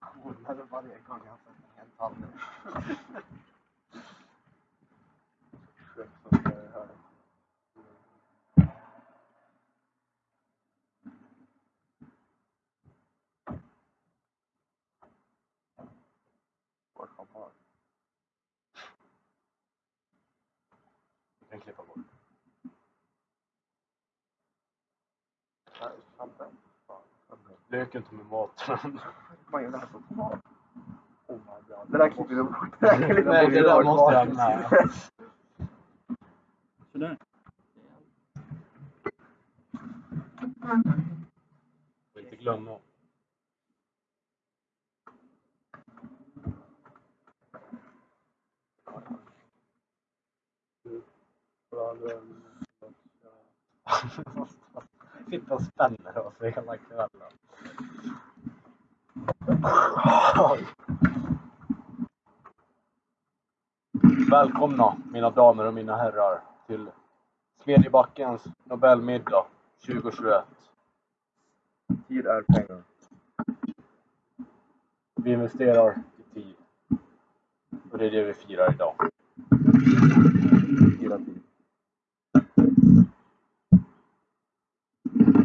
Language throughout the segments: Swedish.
Hårdare varje gång jag får en hel tallrik. Skämt som det är här. Vår champagne. Vi Lek inte med maten. Majonnäs och tomat. Oh my god. Det där klipper vi bort. Det där Nej, på det där måste jag mat. med. Sådär. Får inte glömma. Sitta och spänner oss hela kvällen. Välkomna mina damer och mina herrar till Smedjebackens Nobelmiddag 2021. Tid är pengar. Vi investerar i tid. Och det är det vi firar idag. Hela tiden.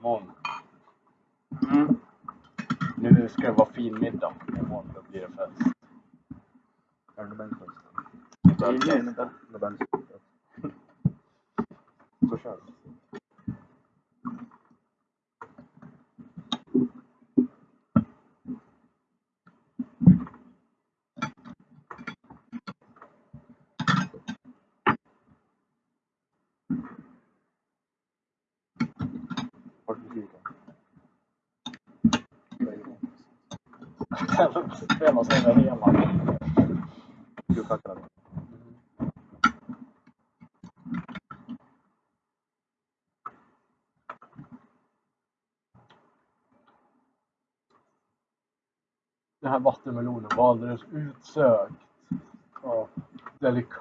imorgon. Mm. Nu ska det vara fin middag. Imorgon då blir det fest. Är det Nobelfest? Det är ju inte. Nobelfest. Så kör vi. Vart är musiken? Spela sig över hela. Du tackar. Den här vattenmelonen var alldeles utsökt. Ja, delikat.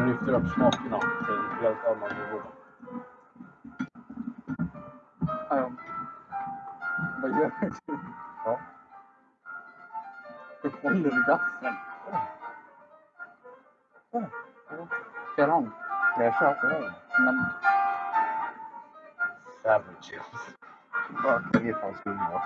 Det lyfter upp smakerna till helt annan nivå. Ja. Vad gör du? Ja. Hur håller du gaffeln? Kör om. Jag köper den. Men Savages. Bara kan ge fan skumma.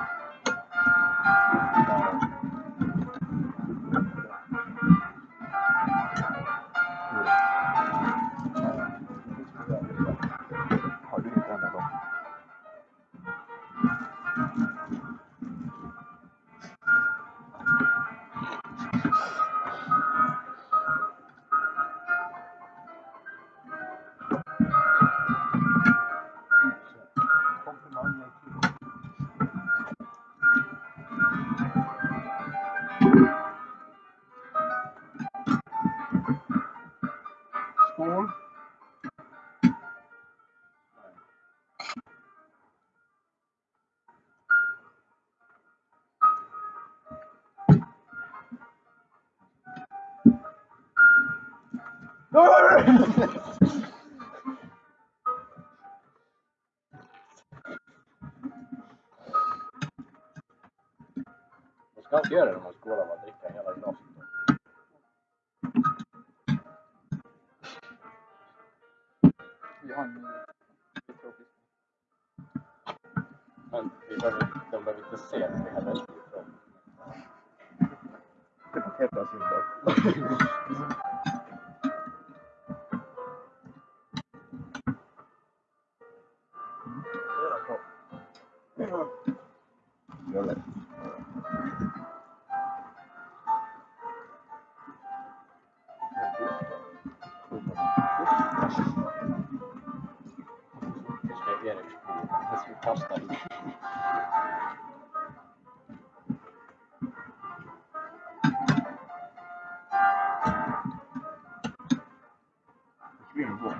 Kan Försvinner bort.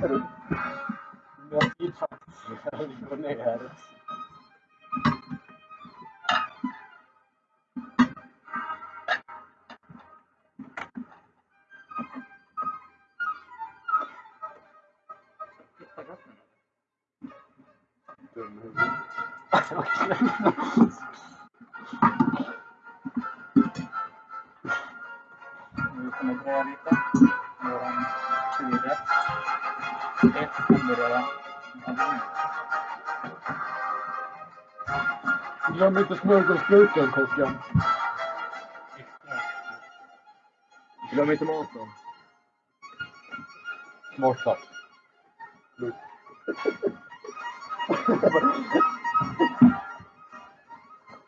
Men jag vill faktiskt gå ner. Dum Ett hamburgare. Glöm inte smörgåsburken, kocken. Glöm inte maten. Smart sagt.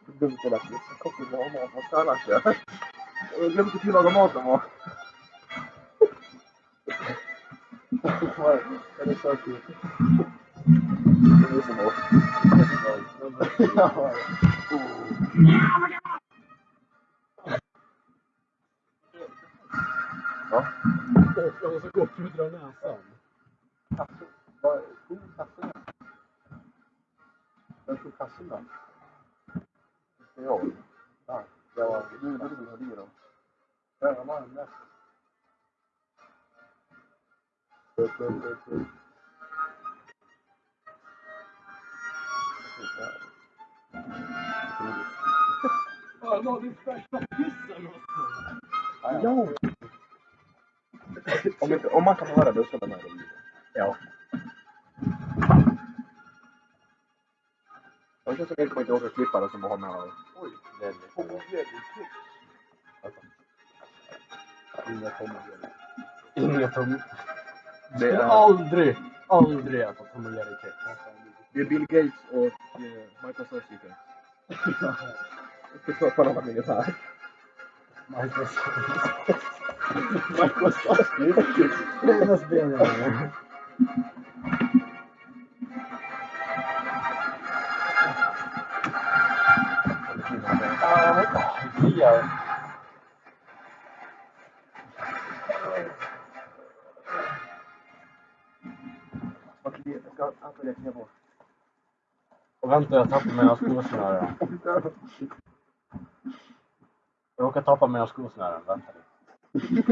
Dumt det lät. Kocken vill ha mat. Vad ska annars göra? Glömde inte tillaga maten va? Är det så kul? Det är så bra. Ja. Ja. Jag måste gå och pudra näsan. Man kan så lämnar jag det. Ja. Jag känns som jag kommer inte åka klippa det som bara har med och... Oj, det är lite... Inga tomgubbar. Inga är- aldrig, aldrig äta Tom och Jerry-kex. Det är Bill Gates och eh, Microsoft chicken. Jag ska ta på och vänta, jag tappade mina skosnören. Jag råkade tappa mina skosnören. Vänta lite. Men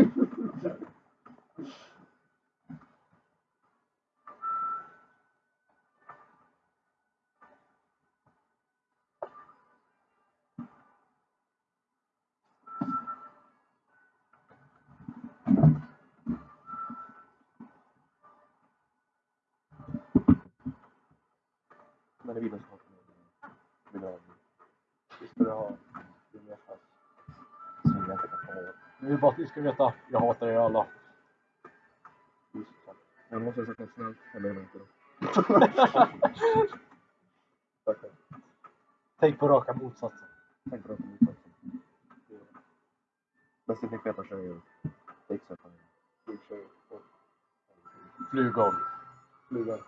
det vill jag ha. Vill jag Nu är bara att ni ska veta, jag hatar er alla. Jag måste ha sagt något snällt. Jag menar inte. Tack. Tänk på raka motsatsen. Tänk på som motsatsen. Bästa fick veta tjejer. Fixar på det. Tjejer. Flugor. Fluga.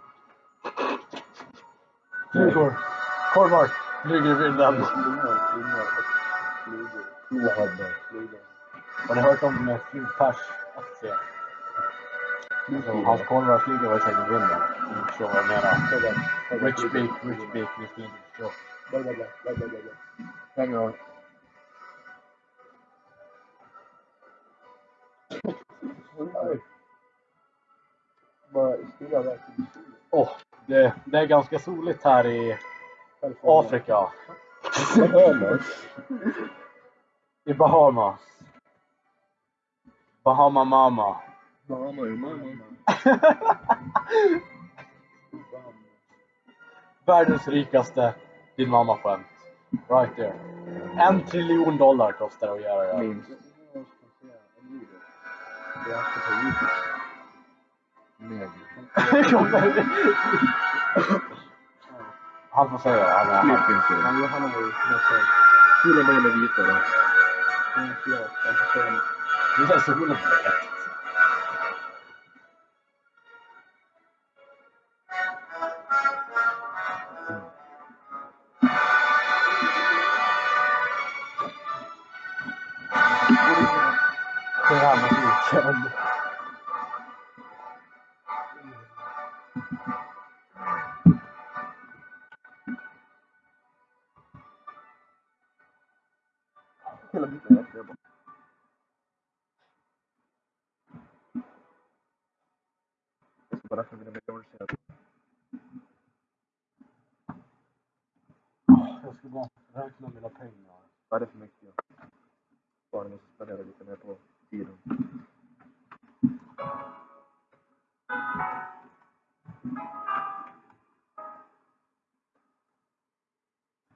Flugor. Korvar. Flyger i vinden. Flugor. Flugor. Flugor. Flugor. Har ni hört om eh, flugpers-aktien? Alltså, hans korvar flyger väl säkert i förstår vad jag menar. Rich beak, rich beak, inte förstå. Bla, bla, bla. Åh, det, det är ganska soligt här i Afrika. I Bahamas. Bahama Mama. Bahama är mamma. Världens rikaste din mamma skämt. Right there. En triljon dollar kostar det att göra det. Minst. Han får säga. Han är, han, Klipp inte. Var ju nästan... Solen börjar bli vita då. Mm, får säga det är så solen blekt. Det bara räkna mina miljoner sen. Jag ska bara räkna mina pengar. Vad är det för mycket? Bara måste spendera lite mer på tiden.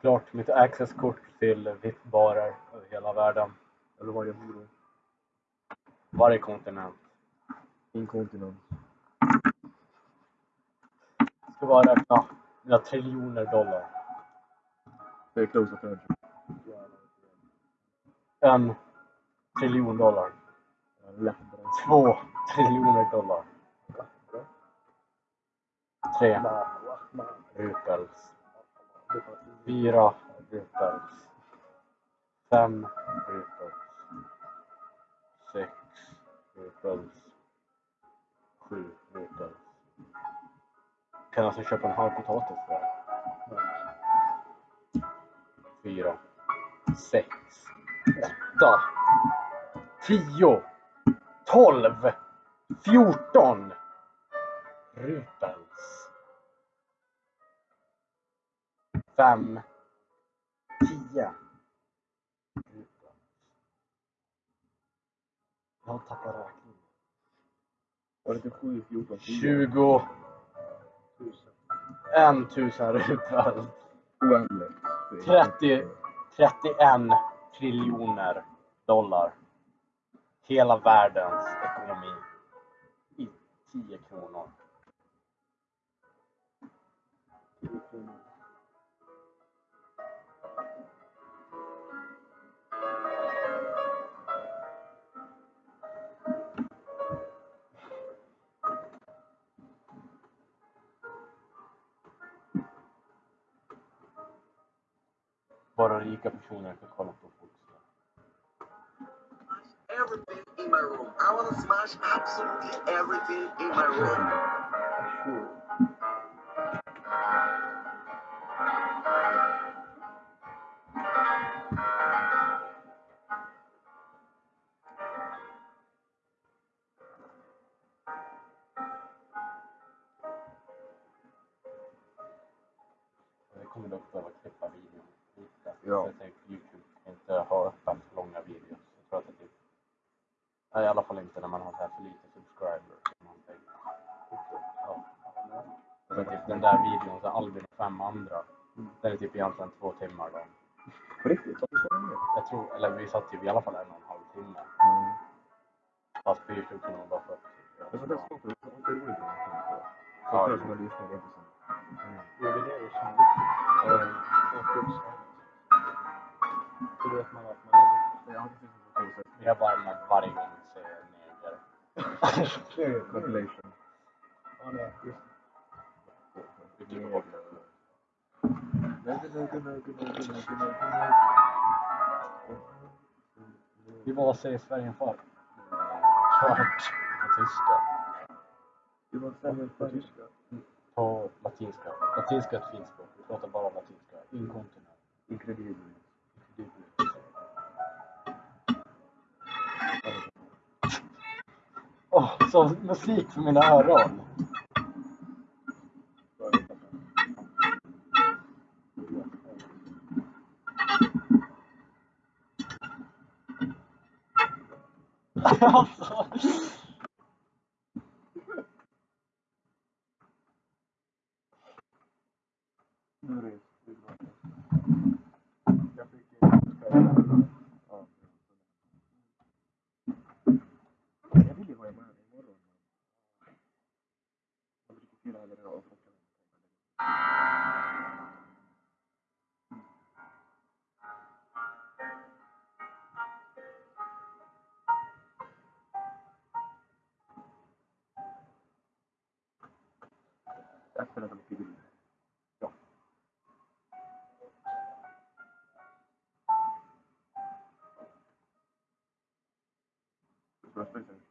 Klart mitt accesskort till VIP-barer över hela världen. Eller varje horo. Varje kontinent. Inkontinent. Ska bara räkna mina triljoner dollar. Det är close attention. En triljon dollar. Två triljoner dollar. Tre rupels. Fyra rupels. Fem rupels. Sex rupels. Sju rupels. Kan alltså köpa en halv potatis för. Fyra. Sex. Åtta. Tio. Tolv. Fjorton. Rupels. Fem. Tio. Rupels. Jag har tappat räkningen. Var det inte 7, 14, 10? Tjugo. En tusen rupel. Oändligt. 30, 31 triljoner dollar. Hela världens ekonomi. I 10 kronor. Bara rika personer kan kolla på fotboll. everything in my room. I want to smash absolutely everything in my room. typ egentligen två timmar. På riktigt? Jag tror, eller vi satt typ i alla fall en säger svärgenfar? Svart. På tyska. Du var svärgenfar på tyska? På latinska. Latinska är ett fint språk. Vi pratar bara latinska. Inkontinent. Incredibile. Incredibile. Åh, oh, sån musik för mina öron! prospects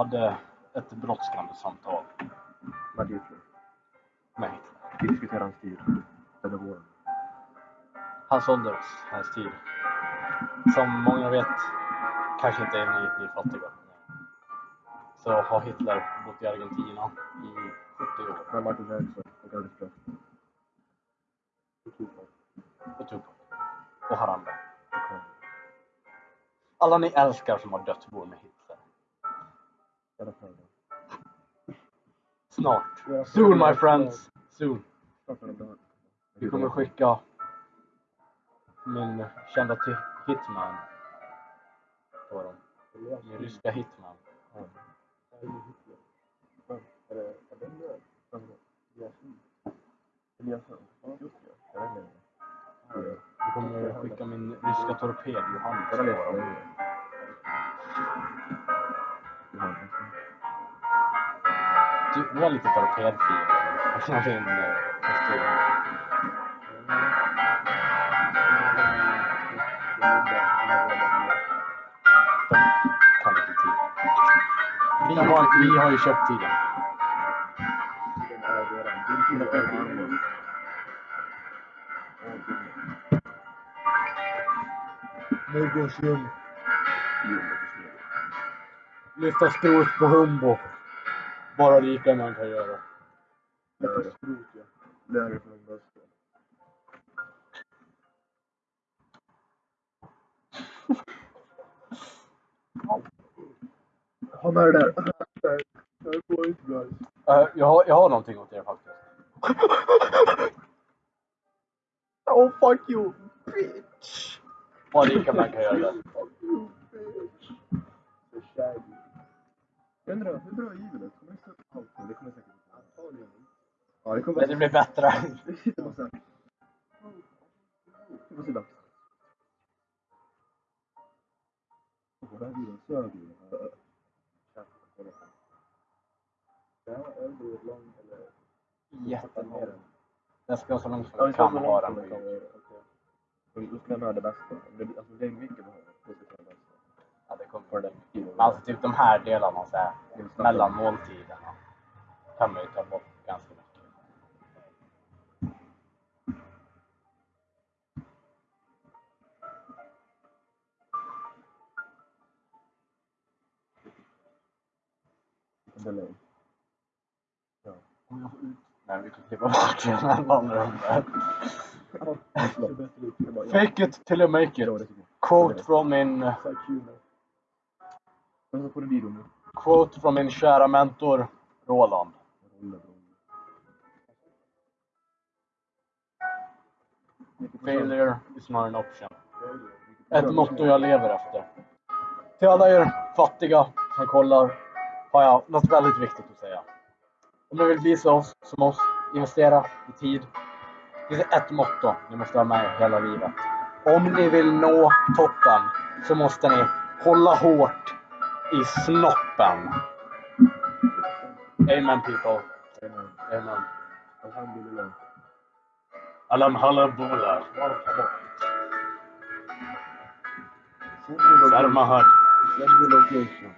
hade ett brådskande samtal. Med Hitler? Med Hitler. Vi diskuterar hans tid. Eller våren. Hans ålder, hans tid. Som många vet, kanske inte är ni, ni fattiga. Så har Hitler bott i Argentina i 70 år. Med Michael Jackson och Elvis Presley. Och Och Tupac. Och Harambe. Okay. Alla ni älskar som har dött bor snart. Soon my friends. Soon. Vi kommer skicka min kända hitman på dem. Min ryska hitman. Vi kommer skicka min ryska torped Johannes. Det var lite torpedfeeling. Alltså en eh, kostym. Vi har, vi har ju köpt tiden. Myrgårdsljung. Lyfta skrot på Humbo. morali implementajara. Här delarna så här, mellan måltiderna kan man ju ta bort ganska mycket. Delay. Ja. Nej, vi kan klippa bort. Det var- ja. Fake it till you make it. Quote from min, Sakuna. Men så får du video nu. quote från min kära mentor Roland. Failure is not an option. Ett motto jag lever efter. Till alla er fattiga som kollar har jag något väldigt viktigt att säga. Om ni vill bli så oss, som oss, investera i tid. Det finns ett motto ni måste ha med er hela livet. Om ni vill nå toppen så måste ni hålla hårt i snoppen. Amen people. Amen. Amen. Alhamdulillah. Alam halabula. Send me location. Sarmahad. Send me location.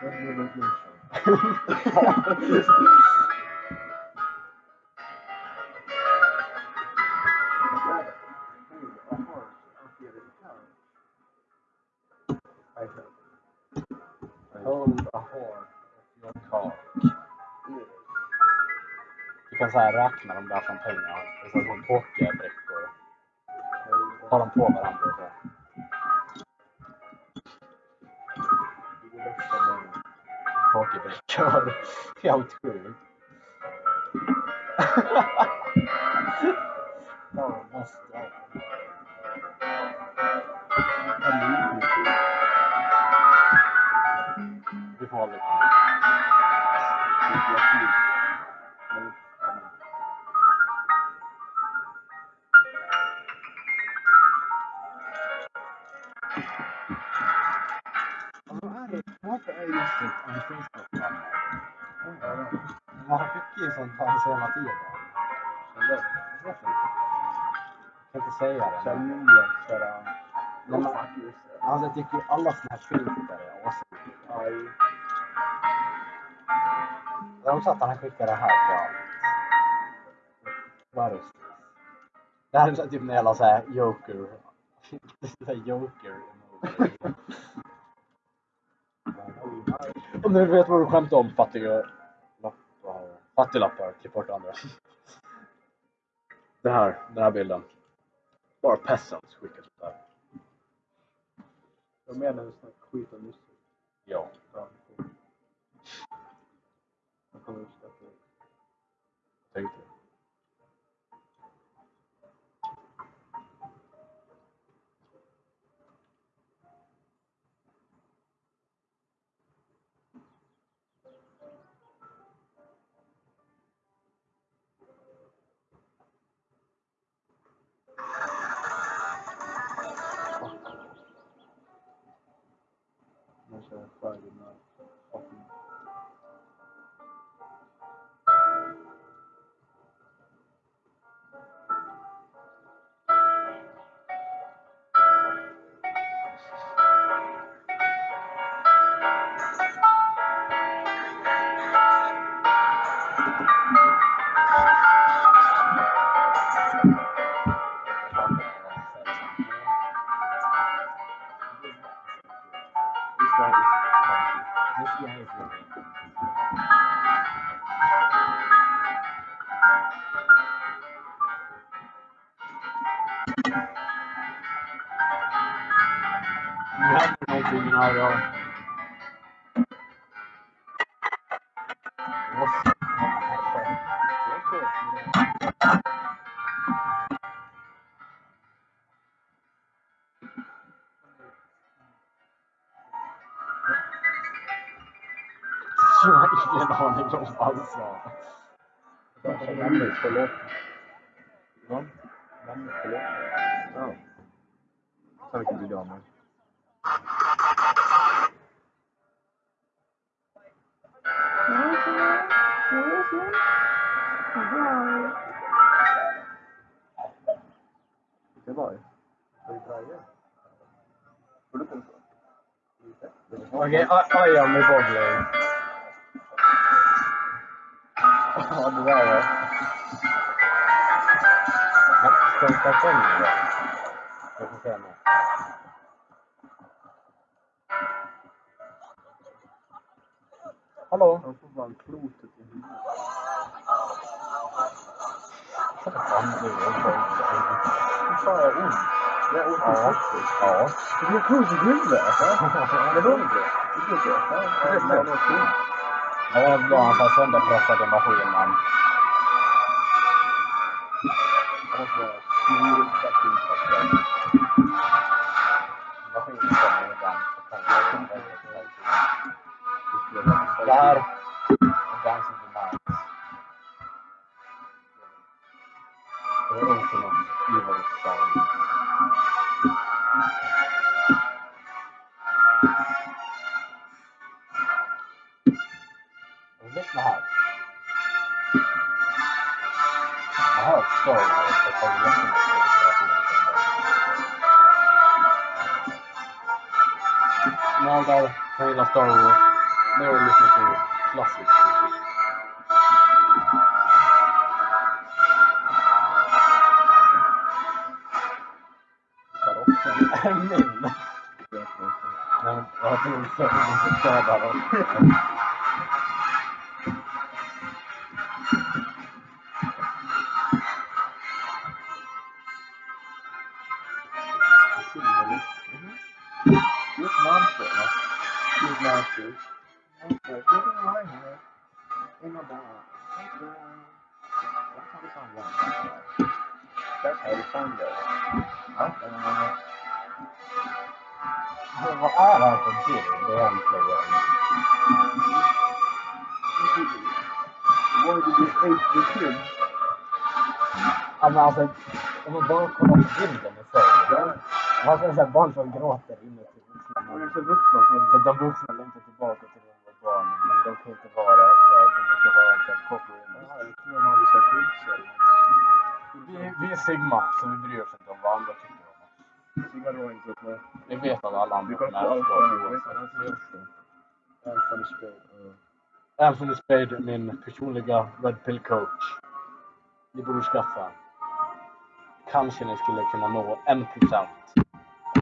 Send me location. Hold a horn of your cock. Du kan så här räkna dem där som pengar. Det är som pokerbrickor. Ha dem på varandra och så. Pokerbrickor. Helt sjukt. Ja, måste Varför är just det en Facebook-vän? Man skickar ju sånt här hela tiden. Jag kan inte säga det. Kjell men- Lindgren Alltså jag tycker alla såna här filter är awesome. Aj. Jag att han skickar det här till allt. Vad är det? Det här är typ en jävla såhär joker. Såhär joker Om du vet vad du skämtar om fattiga lappar. Fattiglappar, klipp bort andra. Det här, den här bilden. Bara peasants skickar sånt där. Jag menar en sån här skit om musik. Ja. Jag kommer uppskatta det. Tänkte det. Vill jag ha med. Det var ju. Är det Braje? Får du tänka så? Okej, okay, I am i boggling. Klotet i huvudet. Fan, är. Fy jag har ont. Jag har ont i Ja. huvudet. Ja. Du får klotet i huvudet? Men då inte. Det inte. Ja, det är fan något ont. Ja, det var bra. Han sa sönderpressade maskinen. Maskinen kommer ibland. Det. Det Det här Det är Ultimate Evil Sound. Och Lyssna här. Jag har hört Star Wars och tagit jättemycket inspiration från det. Nördar som gillar Star Wars, nu har du lyssnat på مين؟ Alltså, om man bara kollar på bilden i sig. Man ser barn som gråter inuti vuxna Man så vuxna som... Så de vuxna längtar tillbaka till när de var barn, men de kan inte vara det för att de måste vara en corporate Ja, jag tror de hade sagt skitskäll. vi, vi är Sigma, så vi bryr oss inte om vad andra tycker om oss. Sigma drar inte upp med. Vi vet att alla Vi andra kollar kommer på Alfa. Anthony Spade. Anthony Spade, min personliga Red Pill coach. Ni borde skaffa. Kanske ni skulle kunna nå en procent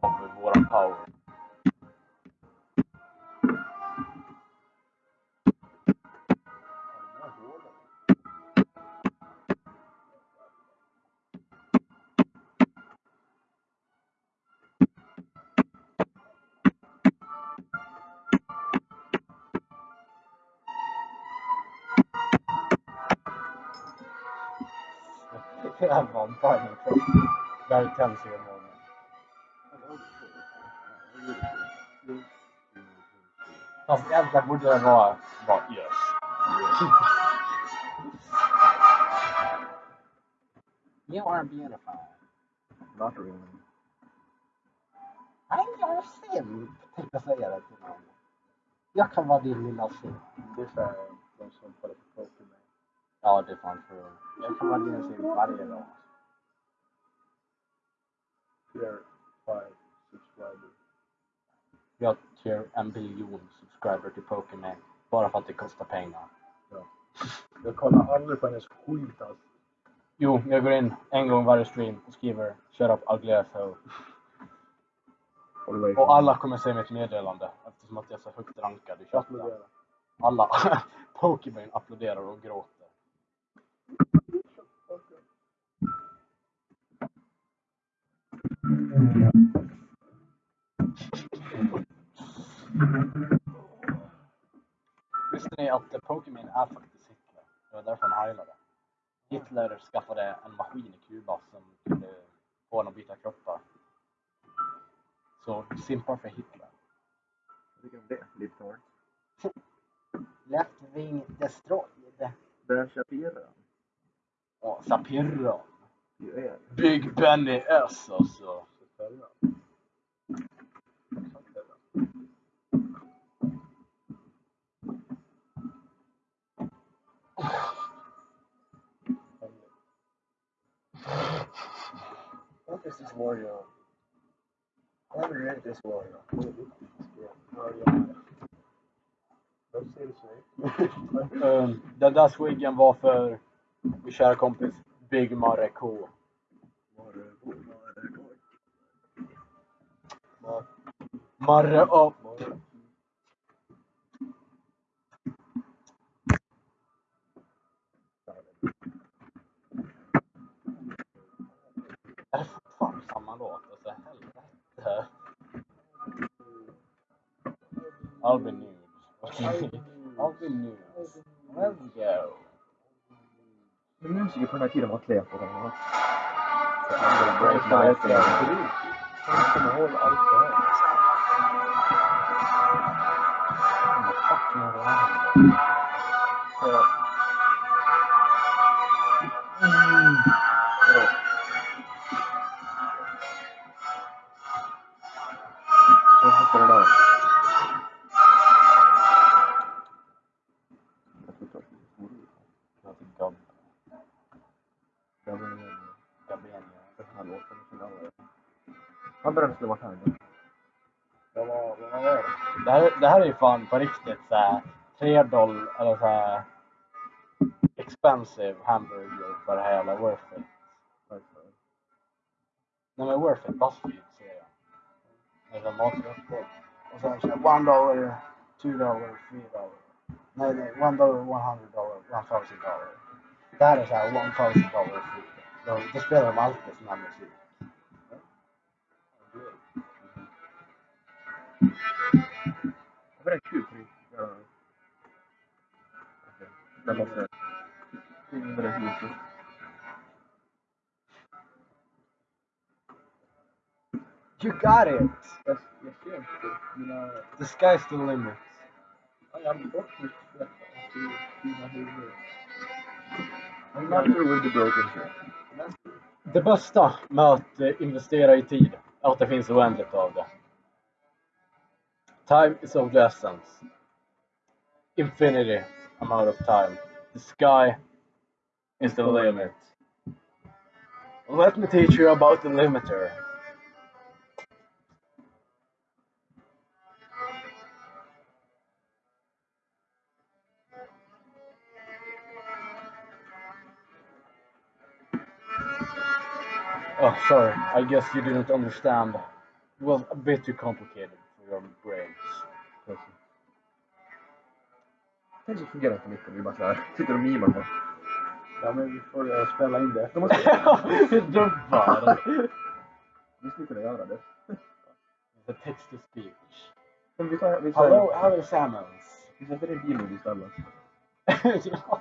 av våran power. Var en final cross. Där tänds ju imorgon. Fast egentligen borde det vara, vara yes. You are beautiful. Not really. I'm your simp. Tänkte jag säga det till någon. Jag kan vara din lilla simp. Det är Ja, det är fan true. Jag kan vara din simp varje dag. Tier 5 subscriber. Jag har en biljon subscriber till Pokémon. Bara för att det kostar pengar. Jag kollar aldrig på hennes skit alltså. Jo, jag går in en gång varje stream och skriver Shut up ugly asshole. Och alla kommer se mitt meddelande eftersom att jag är så högt rankad i chatten. Alla Pokémon applåderar och gråter. Visste ni att Pokémon är faktiskt Hitler? Det var därför han heilade. Hitler skaffade en maskin i Kuba som kunde få honom att byta kroppar. Så simpar för Hitler. Vad tycker du om det? Libtard? Left Wing Destroyed. Ben Shapira. Ja, Sapirra. Big Benny S alltså. What is this warrior? I haven't read this. Vad säger du så? Um, den där swiggen var för min kära kompis Big Marre K. Marre upp. Men musiker på den här tiden var kläder på den. Fan på riktigt såhär 3 dollar eller såhär expensive hamburger för det här jävla worth it. Nej men worth it, Buzzfeed ser jag. Det är som. Och sen såhär one dollar, two dollar, three dollar. Nej nej, one dollar, one hundred dollar, one thousand dollar. Det här är såhär one thousand dollar food. Då, då spelar de alltid sån här musik. Got it! Jag ser inte mina... The sky's the limit. Ja, Jag har bort mitt svett. Dina huvud. I'm not through with the broken. Det bästa med att investera i tid är att det finns oändligt av det. Time is of the essence. Infinity amount of time. The sky is the limit. Let me teach you about the limiter. Oh, sorry. I guess you didn't understand. It was a bit too complicated for your brains. Tänk så fungerar det på mitt vi bara såhär, sitter och mimar bara. Ja men vi får uh, spela in det. De måste... Dubbar! Vi skulle kunna göra det. The text to speech. Men vi tar... Vi Hello, tar... hello Samuels. Vi sätter in bilord istället. ja.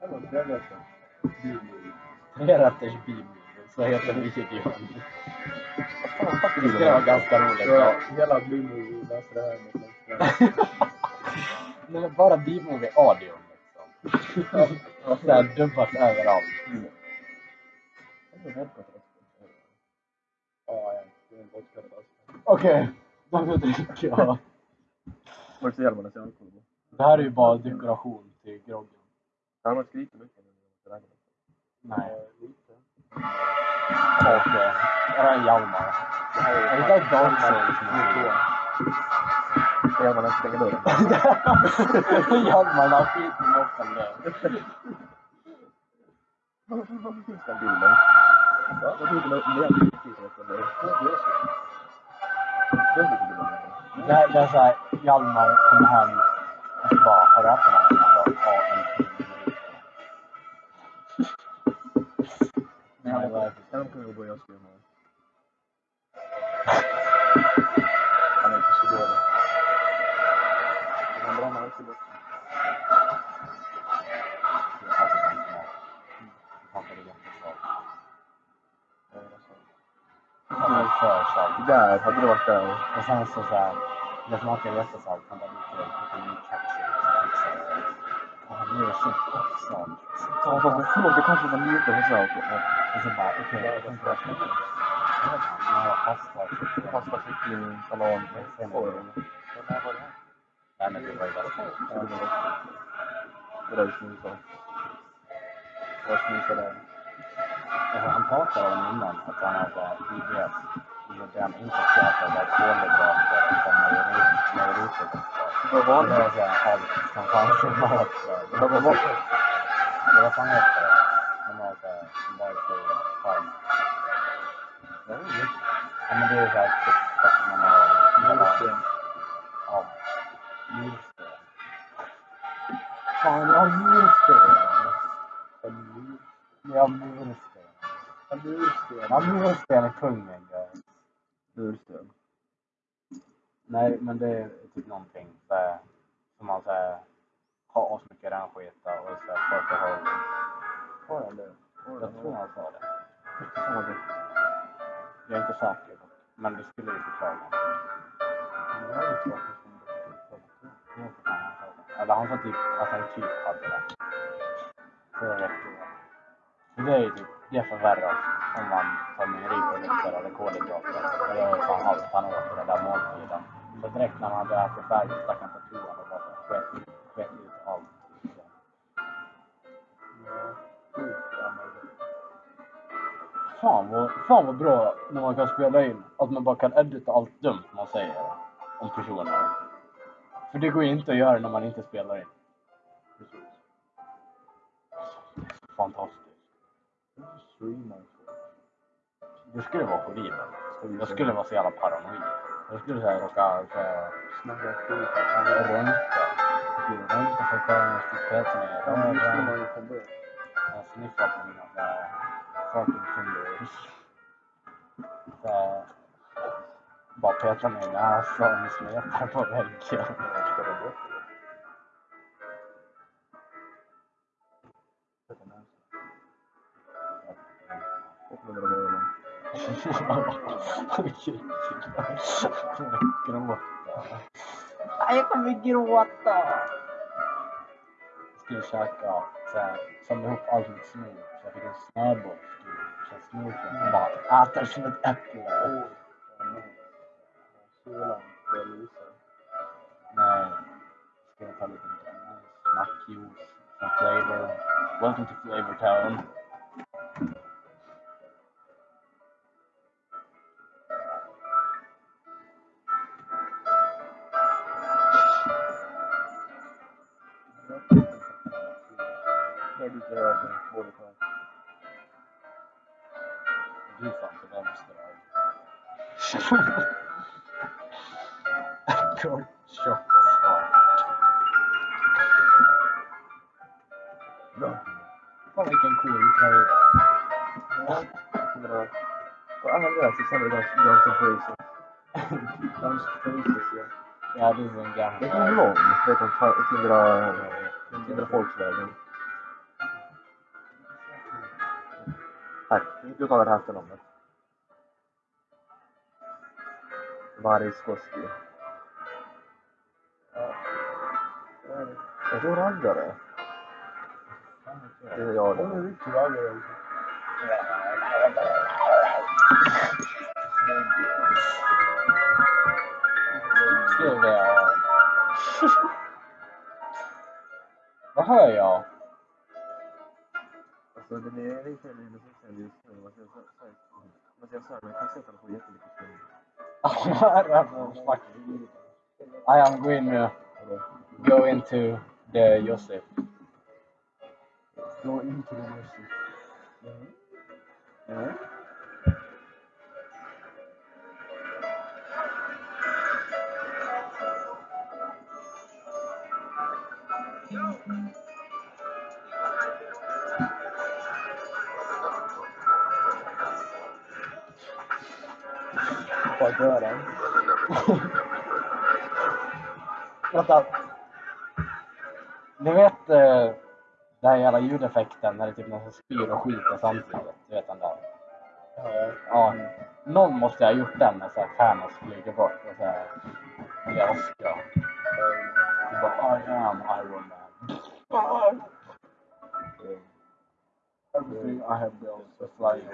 Det var trevligt. Tre rätters bibel. Så heter videon. Det skulle vara ganska roligt. Ja. hela Bluemovie läste det här med. Men bara B-movie audio liksom. Såhär dubbas överallt. Ja, ja. Det är en vodka fast. Okej, då dricker jag. Var det så ser alkohol? Det här är ju bara dekoration till groggen. Han har skrikit mycket när Nej. Eh, Lite. Här är Hjalmar. Det här Är där Dark Souls räkna. Hjälmarna stänger dörren. Hjalmar, har skit i moppen där. Varför varför finns den bilden? Varför finns den? Den är det är såhär, Hjalmar kommer hem och så bara, har du ätit någonting? Han bara, ja, en Han kommer att börja skriva med. Han är inte så dålig. Han bränner alltid bort. Där, hade du varit där. Och sen så såhär, det smakar jättesalt. Han bara, lite ny ketchup. blir det så kostsamt. Ja, fast förlåt, det kanske var lite för söt. Och så bara, okej, jag tänkte jag ska Ja, pasta. Pasta, kyckling, salami, korv. Men när var det här? Nej, men det var ju bäst. Det där du snusade. Vad snusade jag? Alltså, han pratade om innan att han har så här IBS. Det han inte käkar var kolhydrater och mejeriprodukter. Vad var Det det? var så här allt som fanns i så farm. Ja, men det är så här typ att man har hela... Ja, njursten. Fan, jag har njursten! Jag har mursten. Ja, mursten är kungen, guys. Mursten. Nej, men det är typ någonting här, som man här, har asmycket rännskita och så här, folk har Har han det? Jag tror han sa det. Fan. Jag är inte säker dock. Men det skulle ju förklara. Eller han sa typ att han typ hade det. Så jag vet inte. För det är ju typ, det förvärras om man tar mejeriprodukter eller kolhydrater. ju fan allt han åt i den där måltiden. Så direkt när man hade ätit färdigt stack han på Fan vad, fan vad bra när man kan spela in. Att man bara kan edita allt dumt man säger om personer. För det går ju inte att göra när man inte spelar in. Precis. Fantastiskt. Det skulle vara horribelt. Jag skulle vara så jävla paranoid. Jag skulle säga råka Snacka skit. röntga. Röntga för att kolla peta mig i Ja, men det skulle röven. Jag sniffar på mina fucking fingers. Såhär. Bara peta mig i näsan och smeta på väggen. Jag ska ta bort det. Sätta näsan. Och med några öron. Gråta. Nej, jag kommer gråta! Jag skulle käka såhär, samla ihop allt mitt snor så jag fick en snöboll. Så jag snorkade och bara äter som ett äpple. Åh, vad nice. Kylan börjar lysa. Nej. Ska jag ta lite nice smackjuice som flavor. Welcome to Flavor Town. Guns Faces, ja. Ja, det är en gammal. Det är en lång, vet du, Tindra... Tindra Folksvägen. Här, du tar det här efternamnet. Variskoski. Ja. Det är det. Jag tror raggare. Det är jag Hon är det. riktigt raggare också. Skrev det. Vad hör jag? Alltså den är lite mer musikkänd just nu. Man ser så här, man ser så här, men kassetten får jättemycket spring. Fuck. I am going to go into the Josef. Gå in till den Vänta. Ni vet eh, den här jävla ljudeffekten när det är typ någon som spyr och skiter samtidigt? Du vet den där? Ja. Ja. Någon måste ha gjort den när så här Thanos flyger bort och så här blir aska. Det bara I am Iron Man. Everything I have built is flying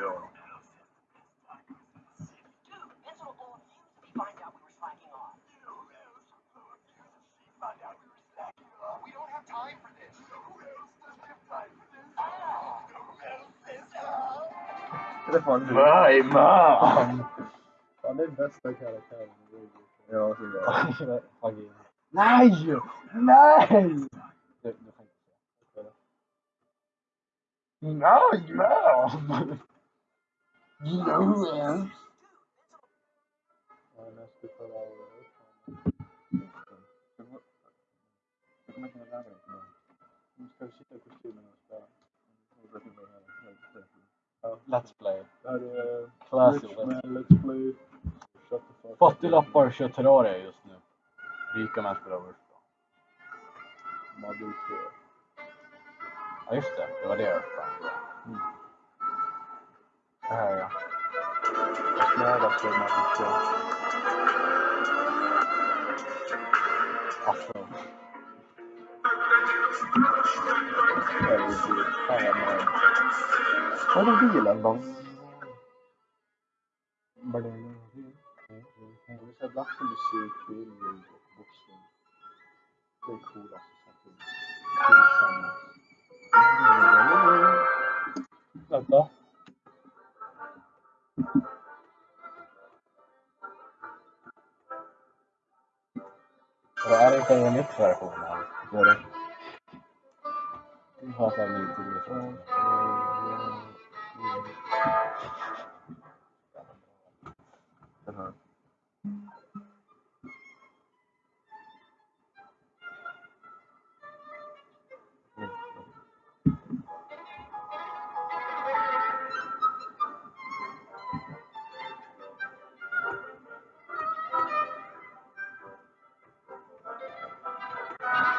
Det är fan bästa karaktären i Rogue Ja, så är det. Fucking- Nej! Nej! Du, du får inte säga. Nej, man! Joel! Ja, sitta i kostymen. Let's play. Det här är Classic. Richman Let's Play. Shut the fuck up. 40 lappar kör Terraria just nu. Rika män spelar Wurst. Modul 2. Ja just det, det var det jag sprang. Mm. Det här ja. Jag snöar på Modul 2. Alltså. Det är ju dyrt. Fan vad nice. Vad är bilen då? Jag vill säga blackmusik, billjud och boxning. Det är coolaste som finns. Tillsammans. Vänta. Och är det inte en remixversion här? Vad är det? Vi har såhär ny till Den här.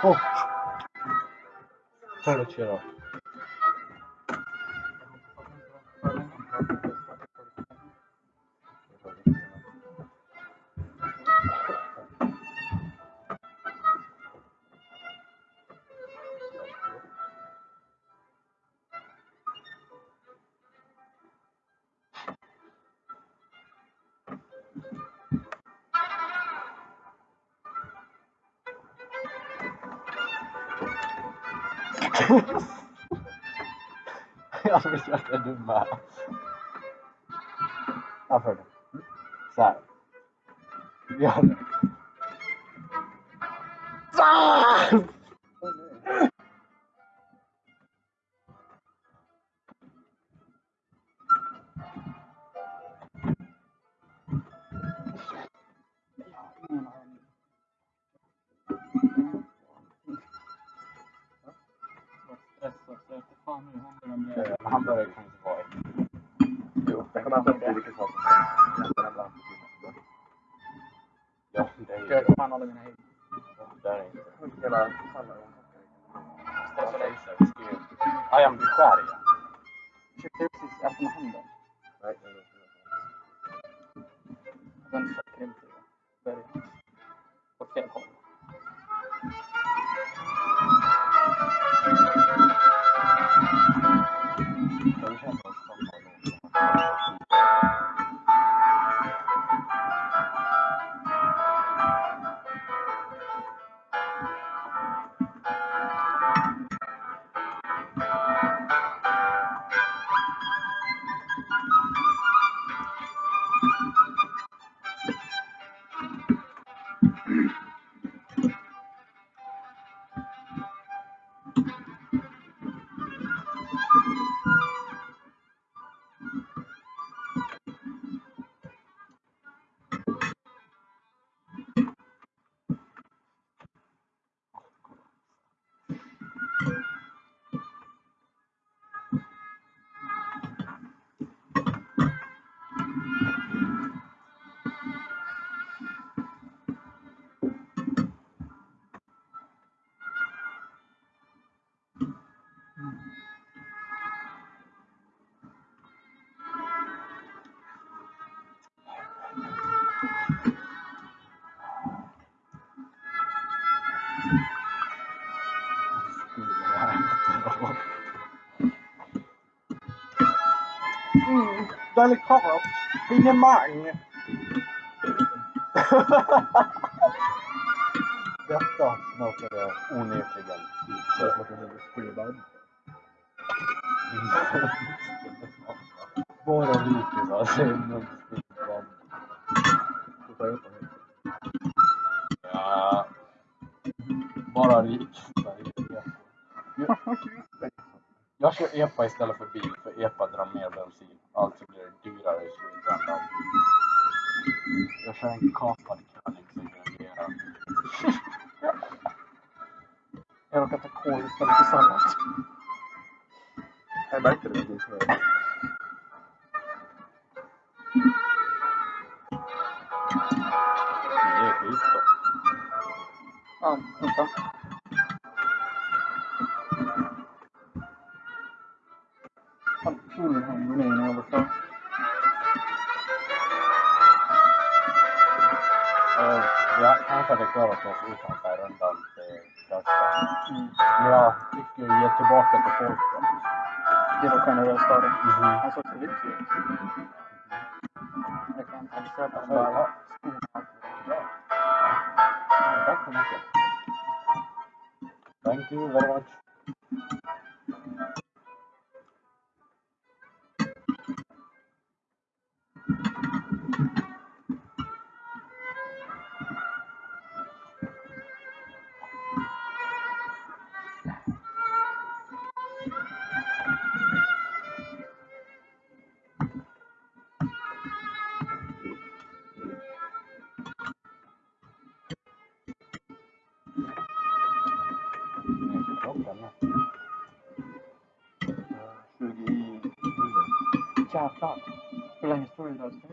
Oh! Ta det kör då. Jag visste att jag är dumma. Varför Mm, delikat. Finemang. Detta smakade onekligen som. Bara vikingar säger något skivband. Ja. Bara rik. Jag kör EPA istället för bil, för EPA drar mer. I don't get the Jag råkar ta kål istället. I can't explain through.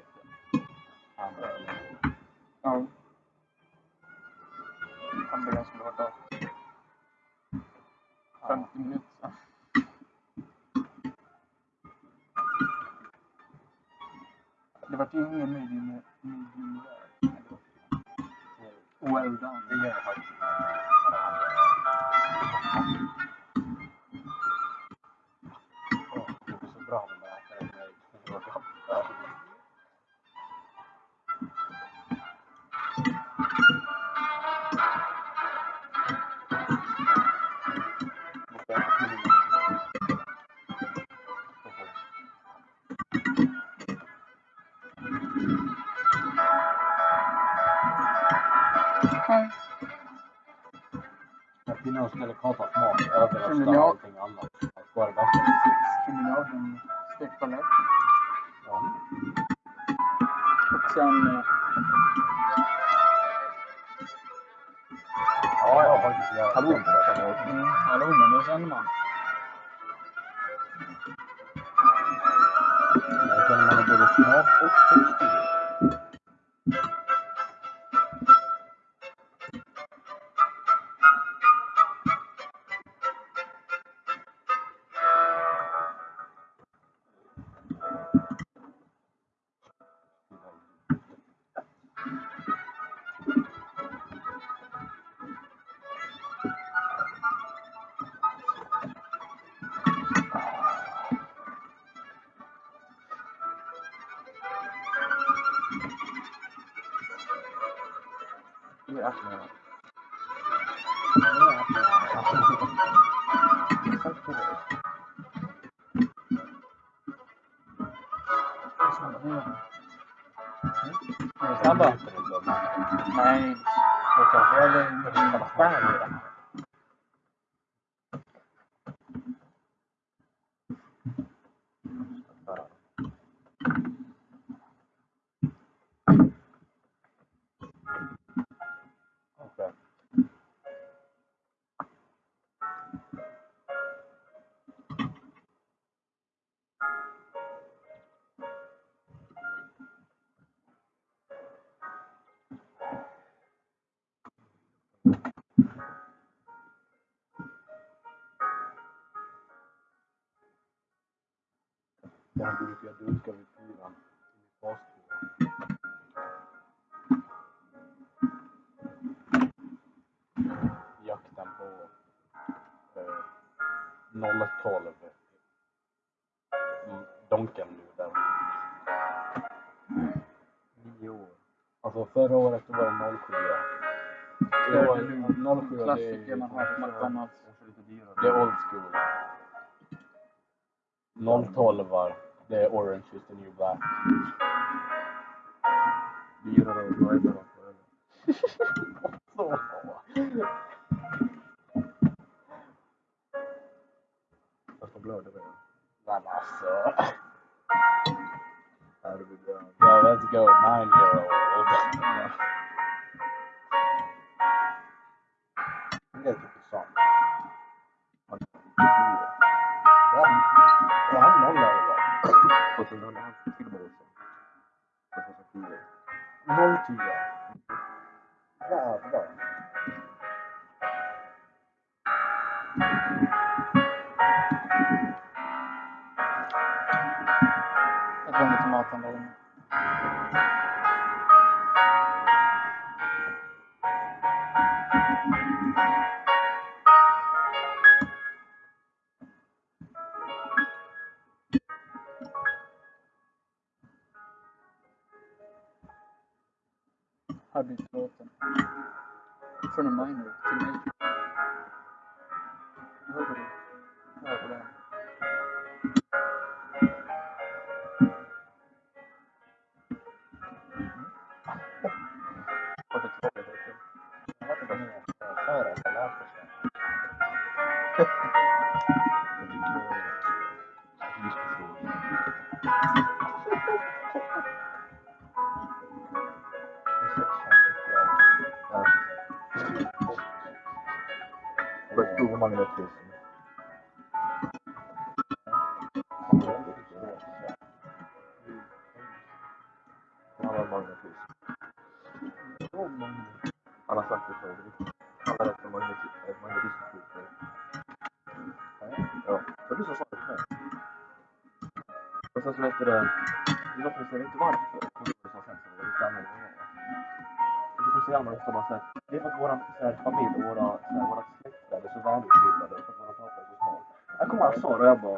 طبعا ما هي متخيلة مش فرحتها you Här byter låten. Från en minor till major. Sen eh, så heter det... Jag vet inte varför. Och så sa sen så var det lite annorlunda. Och så säger ofta bara såhär, det är för att våran så här, familj och våra, så här, våra släkter är så välutbildade för att våra pappa är så smart. Jag kommer han sa det och jag bara,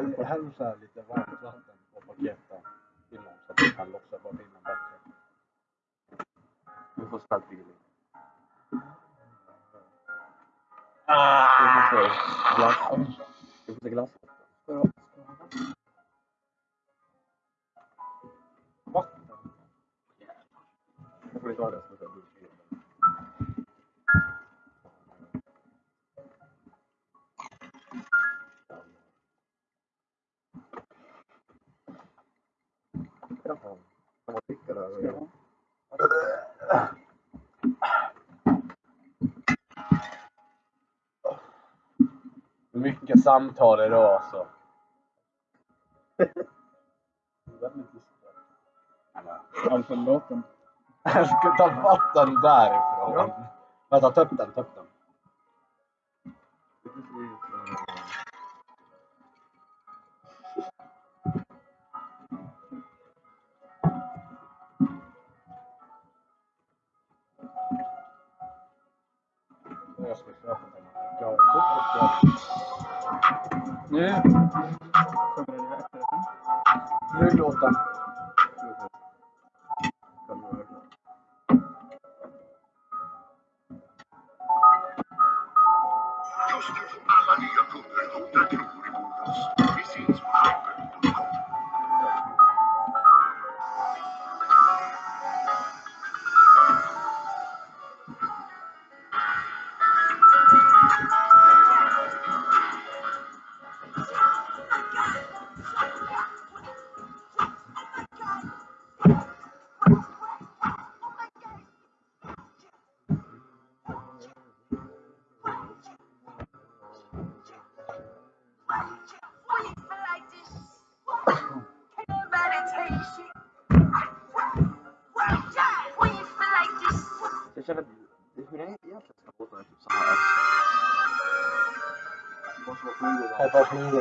Häll, häll så här lite varmt vatten på paketen innan så att du kan lossa på pinnen bättre. Du får stark feeling. Ah! Du får glass. Du får glass. Vatten? Jag får inte ha det Jaha. Dricka det här? Ja. Mycket samtal idag alltså. Väldigt diskret. Alltså låten. Jag ska ta vatten därifrån. Vänta, ta upp den, ta upp den. Det är precis, eh, Jag ska köpa den. Jag har Nu kommer det efterrätten. Nu låten. Kan du höra? Just nu får alla nya kunder 100 kronor i bonus. Vi syns på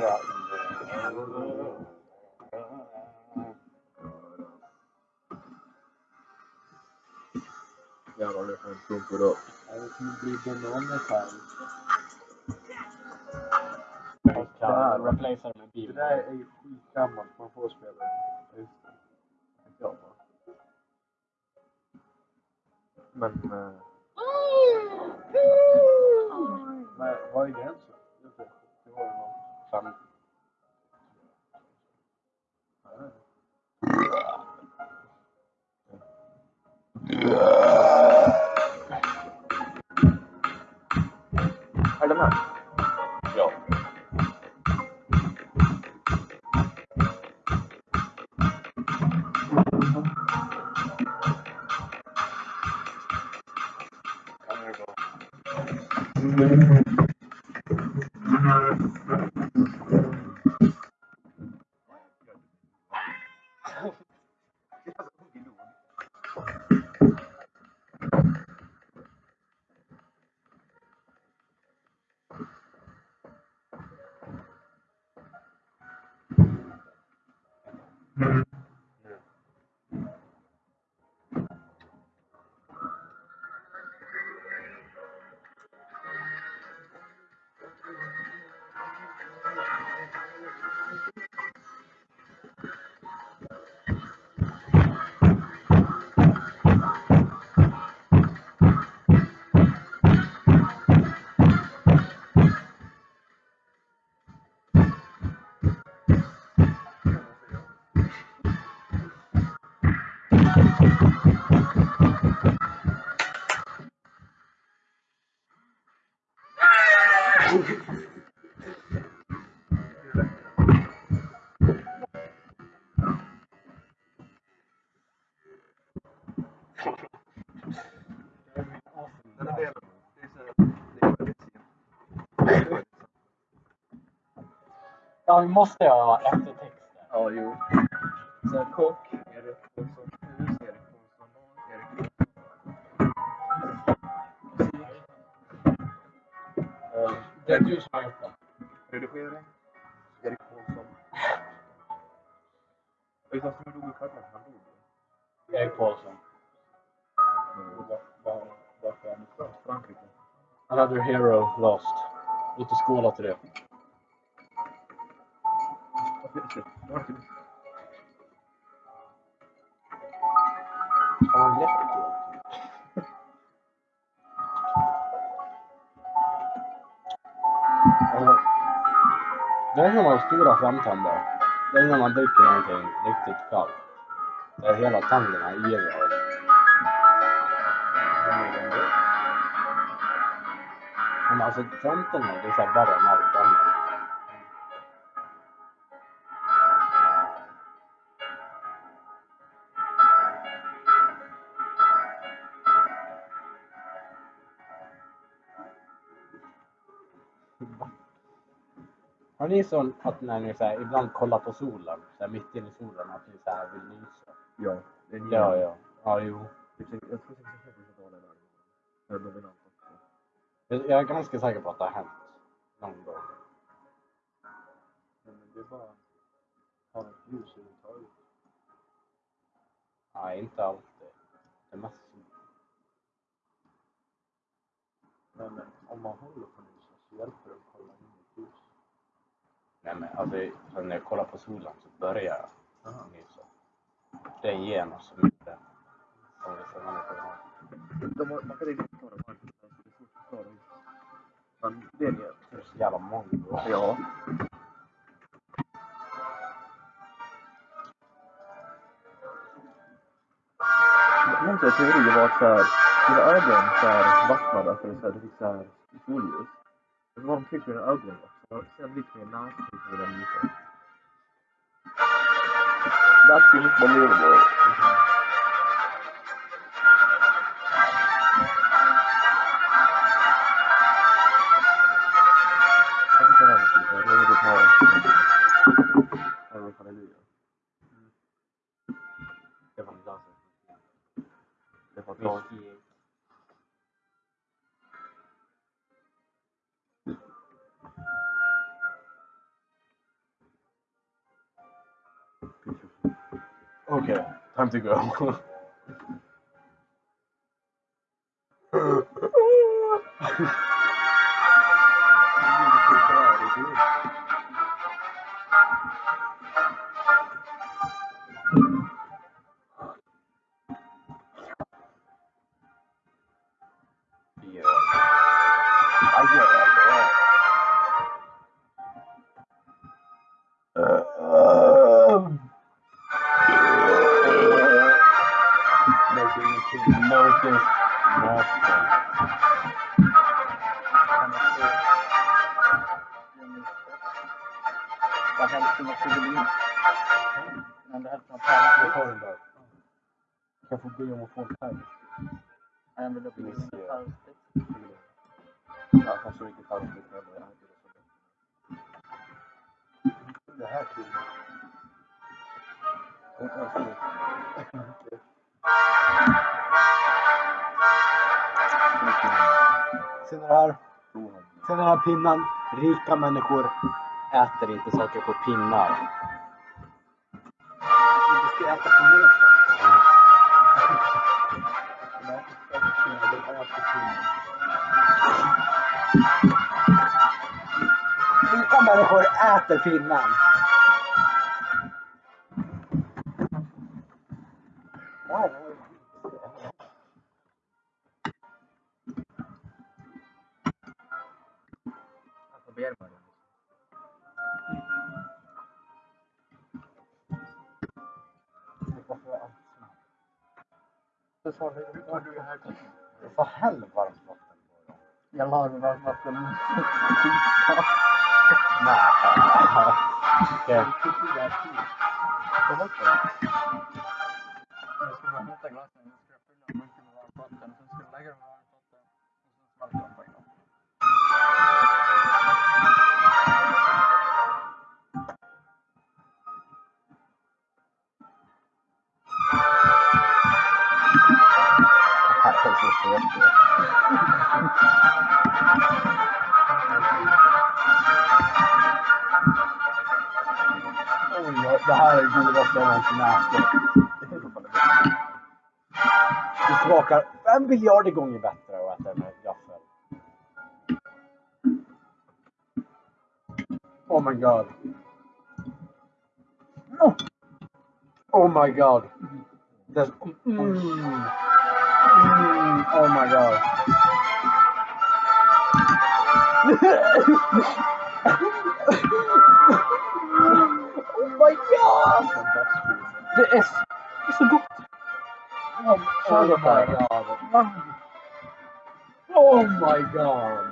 Här flugorna. Jävlar, det får en klump då. Det kommer bli bananmetall. Där. Kan replacea med Det bil. där är ju skitgammalt, man får spela det. Just det. Bara. Men... Eh, Men vad är gränsen? Ja, vi måste ha eftertexter. Ja, jo. Så kock, Erik Olsson, hus, Erik Olsson, Erik Olsson. Det är du som har gjort den. Redigering, Erik Olsson. Vet du vad som dog i stjärnan? Han dog. Erik Paulsson. Var- Varför är han från Frankrike? Another Hero Lost. Låt oss skåla till det som har stora framtänder. Det är när man dricker någonting riktigt kallt. är hela tänderna irrar. Men alltså framtänderna, det är såhär värre än allt ni så att när ni så här, ibland kollar på solen, så här, mitt inne i solen, att ni så här vill nysa? Ja, det är Ja, ja. Ja, jo. Jag tror säkert att jag ta den där. Det är dominant också. Jag jag är ganska säker på att det har hänt någon gång. Men det är bara ha något ljus överhuvudtaget. Nej, inte alltid. Det är mest sol. Men men om man håller på lyset så hjälper det att kolla in i ljus. Nej, men alltså, så när Time to go. pinnan. Rika människor äter inte saker på pinnar. Du ska äta på lösa. Rika människor äter pinnan. yeah. fjärde gången bättre och äter med gaffel. Oh my god. Oh, oh my god. There's, mm, mm, oh my god. oh my god! Det är, det är så gott! Oh, oh my god my God.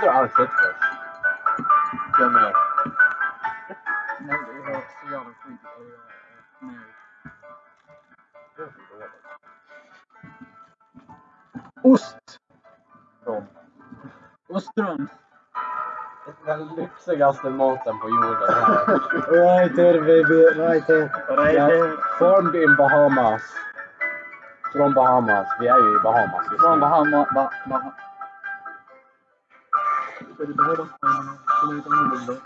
inte du alls sett först. Jag med. Nej, det var så jävla skit. Ost! Från? Ostron. Den lyxigaste maten på jorden. right here baby, right here. Right here. Formed in Bahamas. Från Bahamas. Vi är ju i Bahamas just Från Bahama, ba, ba, विधाय रक्तामः सुमेतां वृन्दौ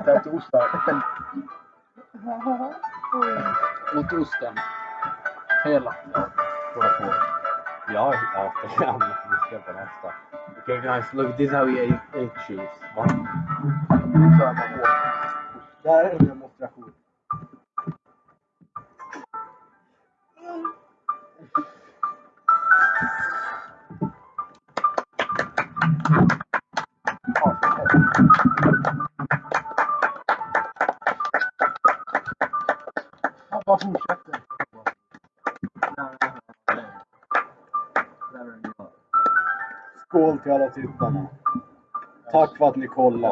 Hela. Ja, ja, ja. Okay guys, look, this is how we eat, cheese. colla